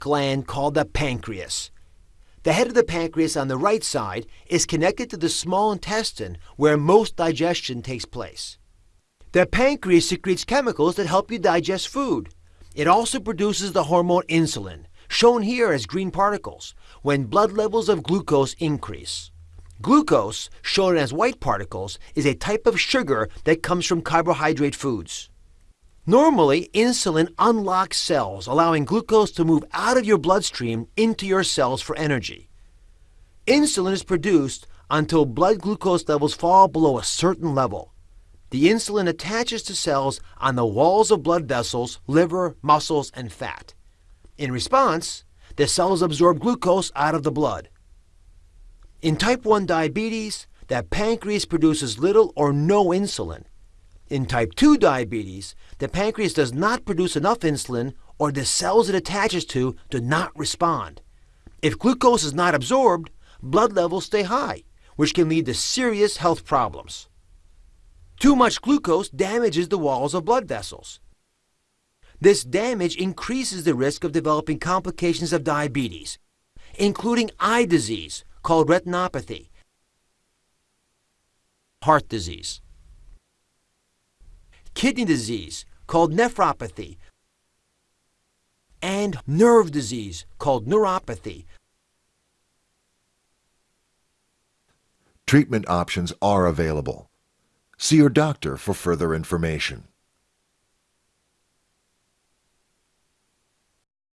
gland called the pancreas. The head of the pancreas on the right side is connected to the small intestine where most digestion takes place. The pancreas secretes chemicals that help you digest food. It also produces the hormone insulin, shown here as green particles, when blood levels of glucose increase. Glucose, shown as white particles, is a type of sugar that comes from carbohydrate foods. Normally, insulin unlocks cells, allowing glucose to move out of your bloodstream into your cells for energy. Insulin is produced until blood glucose levels fall below a certain level. The insulin attaches to cells on the walls of blood vessels, liver, muscles, and fat. In response, the cells absorb glucose out of the blood. In type 1 diabetes, the pancreas produces little or no insulin. In type 2 diabetes, the pancreas does not produce enough insulin or the cells it attaches to do not respond. If glucose is not absorbed, blood levels stay high, which can lead to serious health problems. Too much glucose damages the walls of blood vessels. This damage increases the risk of developing complications of diabetes, including eye disease, called retinopathy, heart disease, kidney disease, called nephropathy, and nerve disease, called neuropathy. Treatment options are available. See your doctor for further information.